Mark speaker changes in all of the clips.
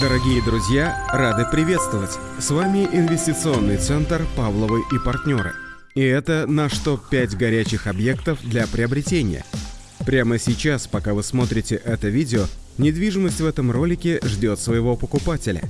Speaker 1: Дорогие друзья, рады приветствовать! С вами инвестиционный центр «Павловы и партнеры». И это наш топ-5 горячих объектов для приобретения. Прямо сейчас, пока вы смотрите это видео, недвижимость в этом ролике ждет своего покупателя.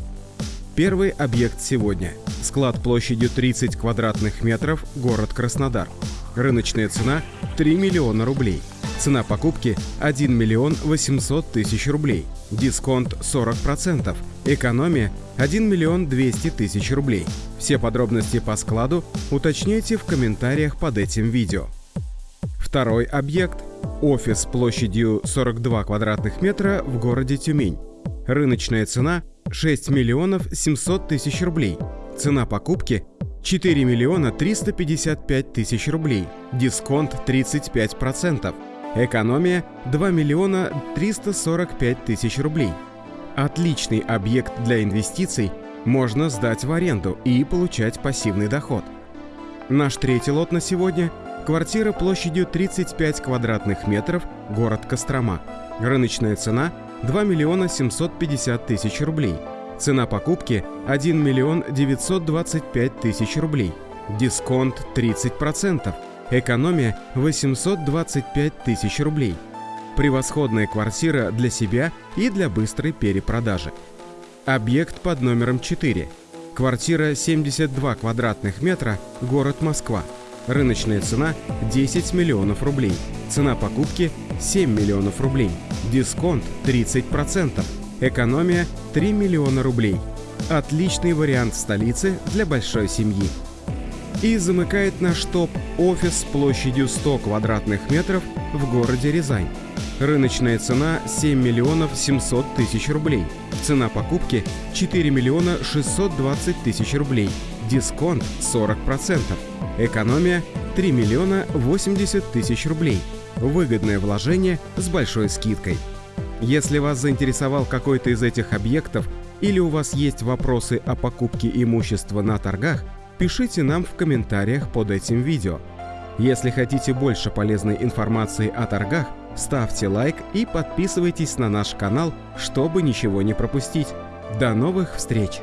Speaker 1: Первый объект сегодня. Склад площадью 30 квадратных метров, город Краснодар. Рыночная цена 3 миллиона рублей. Цена покупки 1 миллион 800 тысяч рублей. Дисконт 40%. Экономия 1 миллион 200 тысяч рублей. Все подробности по складу уточняйте в комментариях под этим видео. Второй объект – офис площадью 42 квадратных метра в городе Тюмень. Рыночная цена – 6 миллионов 700 тысяч рублей. Цена покупки 4 миллиона 355 тысяч рублей, дисконт 35%, экономия 2 миллиона 345 тысяч рублей. Отличный объект для инвестиций можно сдать в аренду и получать пассивный доход. Наш третий лот на сегодня – квартира площадью 35 квадратных метров, город Кострома. Рыночная цена – 2 миллиона 750 тысяч рублей – Цена покупки 1 миллион 925 тысяч рублей. Дисконт 30%. Экономия 825 тысяч рублей. Превосходная квартира для себя и для быстрой перепродажи. Объект под номером 4. Квартира 72 квадратных метра, город Москва. Рыночная цена 10 миллионов рублей. Цена покупки 7 миллионов рублей. Дисконт 30%. Экономия 3 миллиона рублей. Отличный вариант столицы для большой семьи. И замыкает наш топ офис с площадью 100 квадратных метров в городе Рязань. Рыночная цена 7 миллионов 700 тысяч рублей. Цена покупки 4 миллиона 620 тысяч рублей. Дисконт 40%. Экономия 3 миллиона 80 тысяч рублей. Выгодное вложение с большой скидкой. Если вас заинтересовал какой-то из этих объектов или у вас есть вопросы о покупке имущества на торгах, пишите нам в комментариях под этим видео. Если хотите больше полезной информации о торгах, ставьте лайк и подписывайтесь на наш канал, чтобы ничего не пропустить. До новых встреч!